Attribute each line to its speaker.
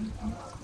Speaker 1: Thank you.